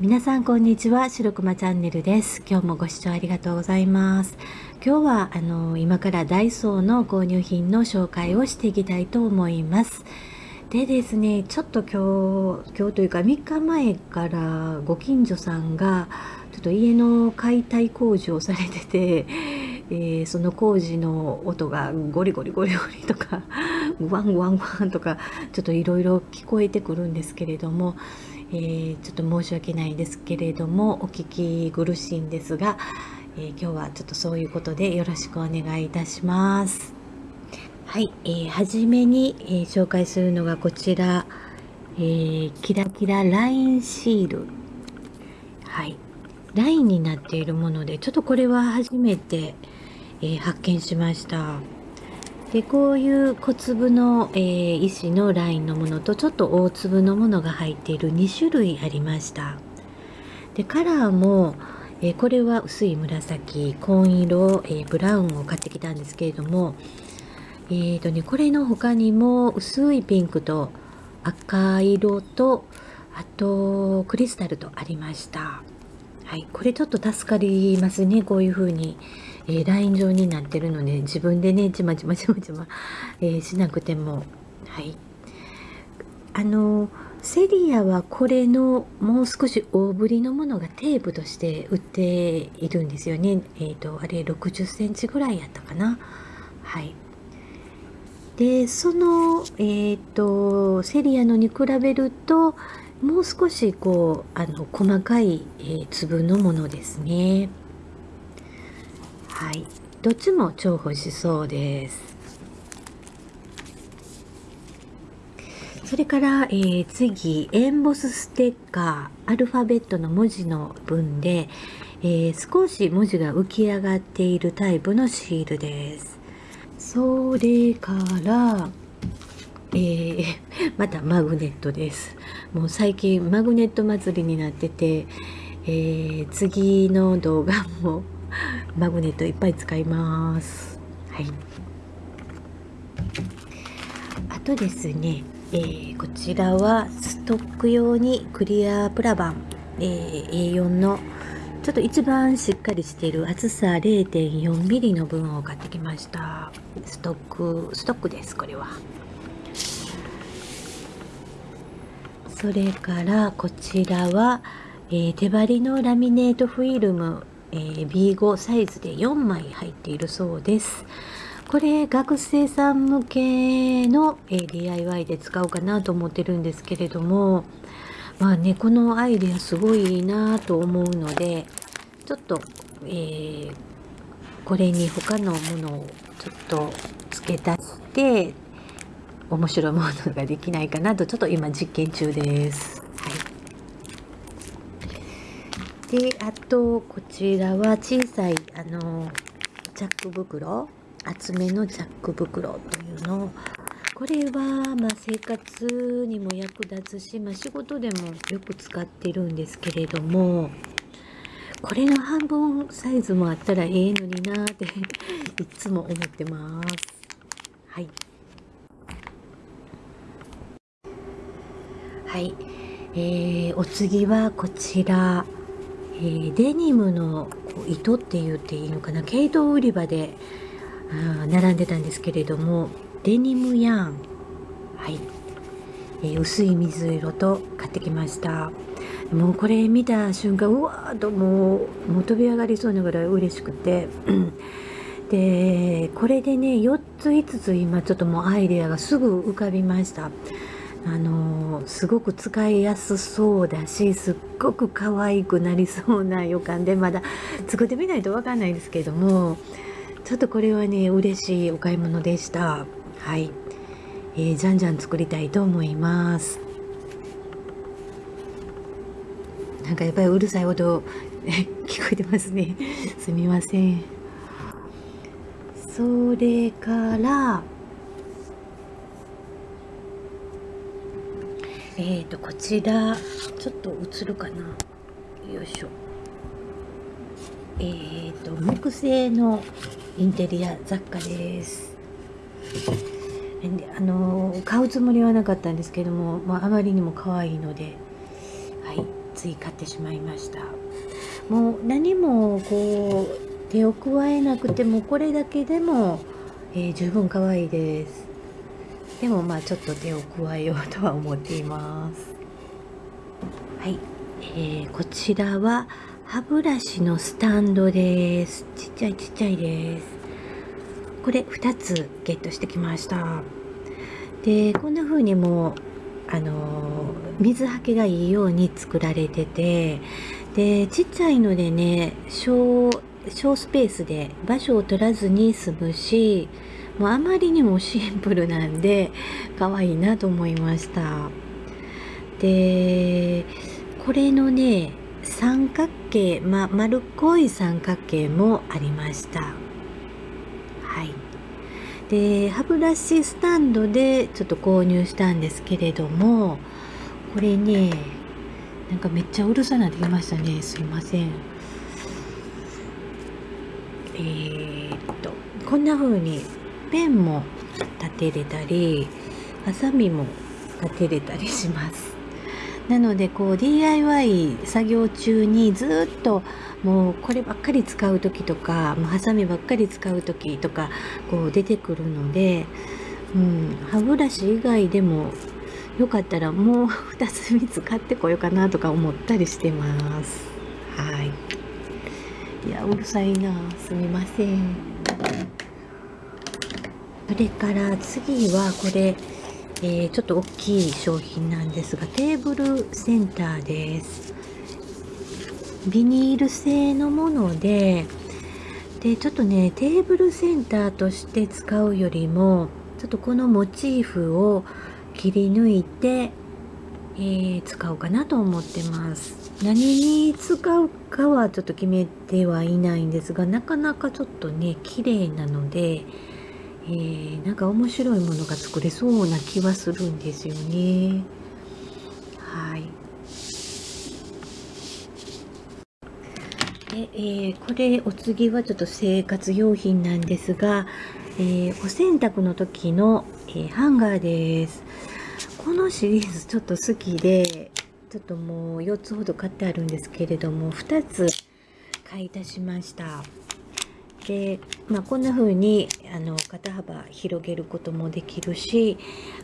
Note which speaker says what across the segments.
Speaker 1: 皆さんこんにちは白熊チャンネルです。今日もご視聴ありがとうございます。今日はあの今からダイソーの購入品の紹介をしていきたいと思います。でですねちょっと今日今日というか3日前からご近所さんがちょっと家の解体工事をされてて えー、その工事の音がゴリゴリゴリゴリとかグワングワングワンとかちょっといろいろ聞こえてくるんですけれども、えー、ちょっと申し訳ないですけれどもお聞き苦しいんですが、えー、今日はちょっとそういうことでよろしくお願いいたします。はい、えー、初めに、えー、紹介するのがこちら、えー、キラキララインシール。はい、ラインになっているもので、ちょっとこれは初めて、えー、発見しました。でこういう小粒の、えー、石のラインのものとちょっと大粒のものが入っている2種類ありました。でカラーも、えー、これは薄い紫紺色、えー、ブラウンを買ってきたんですけれどもえーとねこれの他にも薄いピンクと赤色とあとクリスタルとありました。はいこれちょっと助かりますねこういう風に。えー、ライン状になってるので自分でねちまちまちまちま、えー、しなくても。はい。あのセリアはこれのもう少し大ぶりのものがテープとして売っているんですよね。えっ、ー、とあれ60センチぐらいやったかな。はい。でそのえっ、とセリアのに比べるともう少しこうあの細かい、えー、粒のものですね。どっちも重宝しそうです。それから、えー、次、エンボスステッカー、アルファベットの文字の文で、えー、少し文字が浮き上がっているタイプのシールです。それから、えー、またマグネットです。もう最近マグネット祭りになってて、えー、次の動画も マグネットいっぱい使います。はい。あとですね、えー、こちらはストック用にクリアプラバン、えー、A4 のちょっと一番しっかりしている厚さ 0.4mm の分を買ってきました。ストック、ストックです、これは。それからこちらは、えー、手張りのラミネートフィルムえー、B5 サイズで4枚入っているそうです。これ学生さん向けの、えー、DIY で使おうかなと思ってるんですけれどもまあねこのアイデアすごいなと思うのでちょっと、えー、これに他のものをちょっと付け足して面白いものができないかなとちょっと今実験中です。であとこちらは小さいあのチャック袋厚めのチャック袋というのこれは、まあ、生活にも役立つし、まあ、仕事でもよく使ってるんですけれどもこれの半分サイズもあったらええのになっていつも思ってます。はい。はい。えー、お次はこちら。えー、デニムの糸って言っていいのかな？毛糸売り場で並んでたんですけれどもデニムヤン。はい、えー、薄い水色と買ってきました。もうこれ見た瞬間うわーっともうもう飛び上がりそうなぐらい嬉しくて。でこれでね4つ5つ今ちょっともうアイデアがすぐ浮かびました。あのすごく使いやすそうだしすっごく可愛くなりそうな予感でまだ作ってみないと分かんないですけどもちょっとこれはね嬉しいお買い物でした。はい、えー、じゃんじゃん作りたいと思います。なんかやっぱりうるさい音 聞こえてますね。すみません。それからえーとこちらちょっと映るかな。よいしょ。えーと木製のインテリア雑貨です。あの買うつもりはなかったんですけども、まあ、あまりにも可愛いので、はい、つい買ってしまいました。もう何もこう手を加えなくてもこれだけでも、えー、十分可愛いです。でもまあちょっと手を加えようとは思っています。はい、えー、こちらは歯ブラシのスタンドです。ちっちゃいちっちゃいです。これ2つゲットしてきました。でこんな風にもうあの水はけがいいように作られててでちっちゃいのでね小小スペースで場所を取らずに済むしもうあまりにもシンプルなんで可愛いなと思いました。でこれのね三角形、ま、丸っこい三角形もありました。はい。で歯ブラシスタンドでちょっと購入したんですけれどもこれねなんかめっちゃうるさなってきましたね。すいません。えー、っとこんな風にペンも立てれたりハサミも立てれたりしますなのでこう DIY 作業中にずっともうこればっかり使う時とかもうハサミばっかり使う時とかこう出てくるので、うん、歯ブラシ以外でもよかったらもう2つ3つ買ってこようかなとか思ったりしてます。はい。いや、うるさいな。すみません。それから次はこれ、えー、ちょっと大きい商品なんですが、テーブルセンターです。ビニール製のもので、で、ちょっとね、テーブルセンターとして使うよりも、ちょっとこのモチーフを切り抜いて、えー、使おうかなと思ってます。何に使うかはちょっと決めてはいないんですが、なかなかちょっとね、綺麗なので、えー、なんか面白いものが作れそうな気はするんですよね。はい。で、えー、これお次はちょっと生活用品なんですが、えー、お洗濯の時の、えハンガーです。このシリーズちょっと好きで、ちょっともう4つほど買ってあるんですけれども、2つ買い足しました。で、まあ、こんな風にあの肩幅広げることもできるし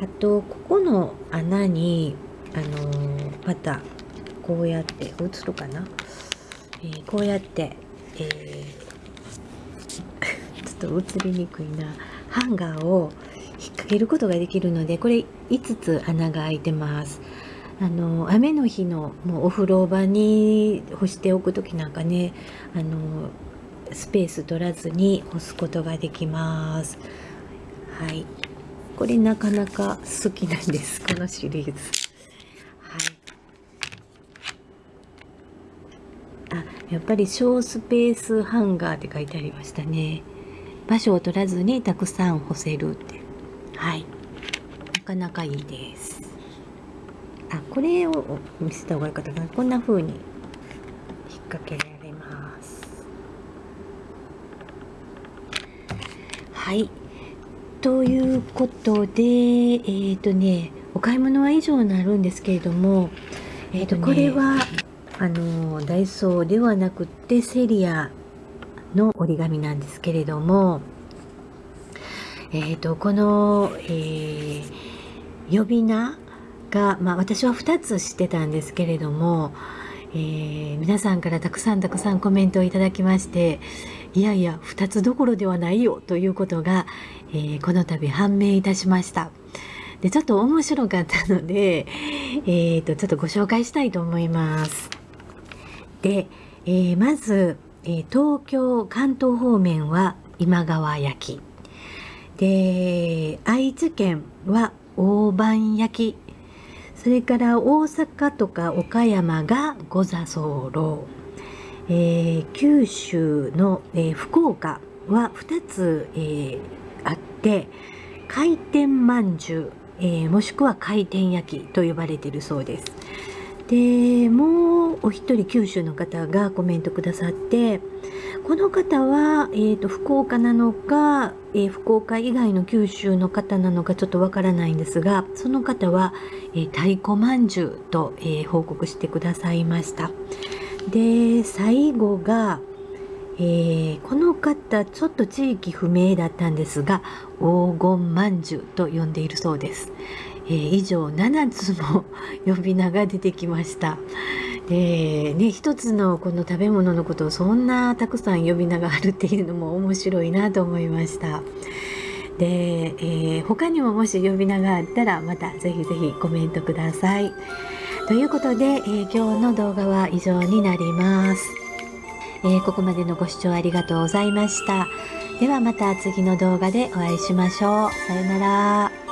Speaker 1: あとここの穴にあのまたこうやって映るかな、えー、こうやって、えー、ちょっと映りにくいなハンガーを引っ掛けることができるのでこれ5つ穴が開いてます。あの雨の日のもうお風呂場に干しておく時なんかねあのスペース取らずに押すことができます。はい。これなかなか好きなんです。このシリーズ。はい。あ、やっぱり小スペースハンガーって書いてありましたね。場所を取らずにたくさん干せるって。はい。なかなかいいです。あ、これを見せた方がよかったかな。こんな風に引っ掛けられます。はい。ということで、えっ、ー、とね、お買い物は以上になるんですけれども、えっ、ー、と、これは、あの、ダイソーではなくて、セリアの折り紙なんですけれども、えっ、ー、と、この、え呼び名が、まあ、私は2つしてたんですけれども、えー、皆さんからたくさんたくさんコメントをいただきましていやいや2つどころではないよということが、えー、この度判明いたしました。でちょっと面白かったので、えーと、ちょっとご紹介したいと思います。で、えー、まず、え東京関東方面は今川焼き。で愛知県は大判焼き。それから大阪とか岡山が五座候、えー、九州の、えー、福岡は2つ、えー、あって回転まんじゅう、えー、もしくは回転焼きと呼ばれているそうです。でもうお一人九州の方がコメントくださってこの方は、えーと、福岡なのか、えー、福岡以外の九州の方なのかちょっとわからないんですがその方は、えー、太鼓まんじゅうと、えー、報告してくださいましたで最後が、えー、この方ちょっと地域不明だったんですが黄金まんじゅうと呼んでいるそうです、え以上7つの呼び名が出てきました。でね一つのこの食べ物のことをそんなたくさん呼び名があるっていうのも面白いなと思いました。で、えー、他にももし呼び名があったらまたぜひぜひコメントください。ということで、えー、今日の動画は以上になります、えー、ここまでのご視聴ありがとうございました。ではまた次の動画でお会いしましょう。さよなら。